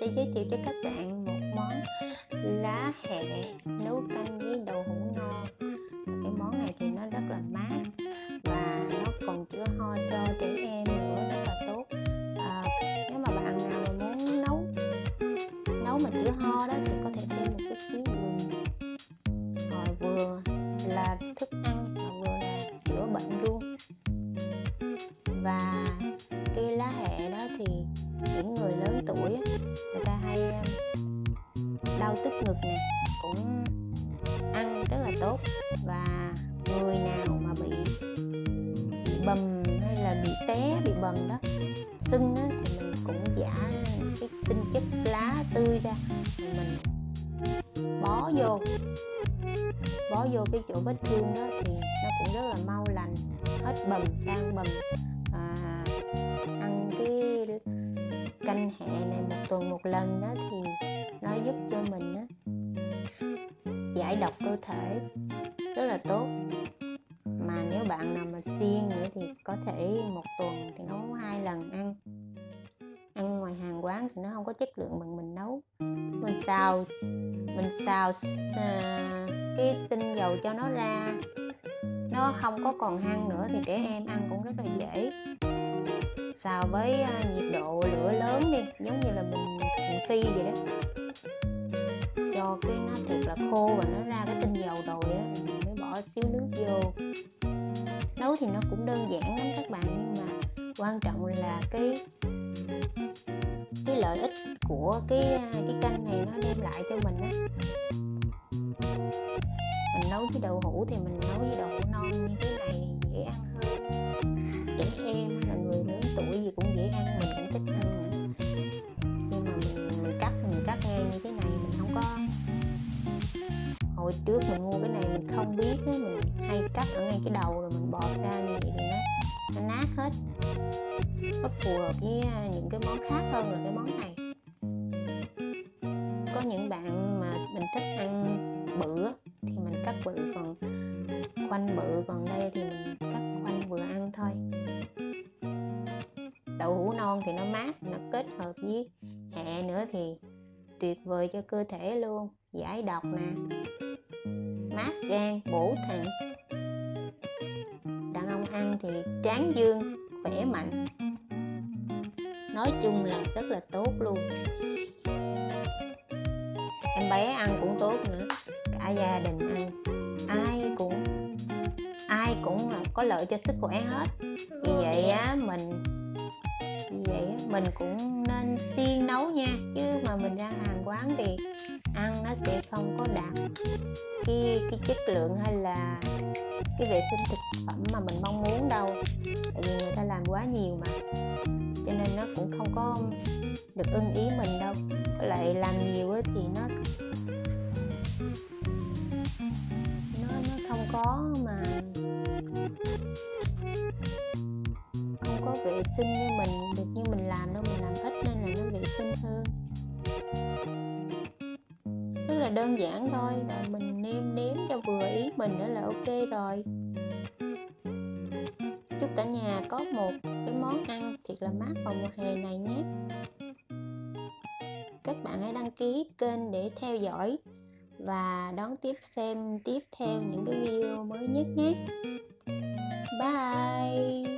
sẽ giới thiệu cho các bạn một món lá hẹ nấu canh với đậu hũ non cái món này thì nó rất là mát và nó còn chữa ho cho trẻ em nữa rất là tốt. À, nếu mà bạn nào mà muốn nấu nấu mà chữa ho đó thì có thể thêm một chút xíu gừng rồi vừa là thức ăn và vừa là chữa bệnh luôn. Và cây lá hẹ đó thì những người lớn tuổi đau tức ngực nè cũng ăn rất là tốt. Và người nào mà bị, bị bầm hay là bị té bị bầm đó sưng á, thì mình cũng giả cái tinh chất lá tươi ra mình bó vô. Bó vô cái chỗ vết thương đó thì nó cũng rất là mau lành hết bầm tan bầm. À, ăn cái canh hẹ này một tuần một lần đó thì nó giúp cho mình á, giải độc cơ thể rất là tốt. Mà nếu bạn nào mà siêng nữa thì có thể một tuần thì nấu hai lần ăn. Ăn ngoài hàng quán thì nó không có chất lượng bằng mình nấu. Mình xào mình xào à, cái tinh dầu cho nó ra. Nó không có còn hăng nữa thì trẻ em ăn cũng rất là dễ. Xào với à, nhiệt độ lửa lớn đi giống như là mình, mình phi vậy đó cho cái nó thật là khô và nó ra cái tinh dầu rồi á mình mới bỏ xíu nước vô. Nấu thì nó cũng đơn giản lắm các bạn, nhưng mà quan trọng là cái cái lợi ích của cái cái canh này nó đem lại cho mình á. Mình nấu với đậu hũ thì mình nấu với đậu hũ non như thế này dễ ăn hơn. Trẻ em là người lớn tuổi gì cũng dễ ăn, mình cũng thích ăn. Hồi trước mình mua cái này mình không biết á, mình hay cắt ở ngay cái đầu rồi mình bọt ra như vậy thì nó nó nát hết. Nó phù hợp với à, những cái món khác hơn là cái món này. Có những bạn mà mình thích ăn bự thì mình cắt bự, còn khoanh bự, còn đây thì mình cắt khoanh vừa ăn thôi. Đậu hũ non thì nó mát, nó kết hợp với hẹ nữa thì tuyệt vời cho cơ thể luôn. Giải độc nè gan bổ thận. Đàn ông ăn thì tráng dương khỏe mạnh. Nói chung là rất là tốt luôn. Em bé ăn cũng tốt nữa cả gia đình ăn. Ai cũng ai cũng có lợi cho sức khỏe hết. Vì vậy á mình vì vậy á, mình cũng nên siêng nấu nha chứ mà mình ra hàng quán thì ăn nó sẽ không có đạt cái cái chất lượng hay là cái vệ sinh thực phẩm mà mình mong muốn đâu. Tại vì người ta làm quá nhiều mà. Cho nên nó cũng không có được ưng ý mình đâu. Với lại làm nhiều thì nó nó nó không có mà không có vệ sinh như mình, được như mình làm đâu. Mình làm ít nên là nó vệ sinh hơn là đơn giản thôi rồi mình nêm nếm cho vừa ý mình nữa là ok rồi. Chúc cả nhà có một cái món ăn thiệt là mát vào mùa hè này nhé. Các bạn hãy đăng ký kênh để theo dõi và đón tiếp xem tiếp theo những cái video mới nhất nhé. Bye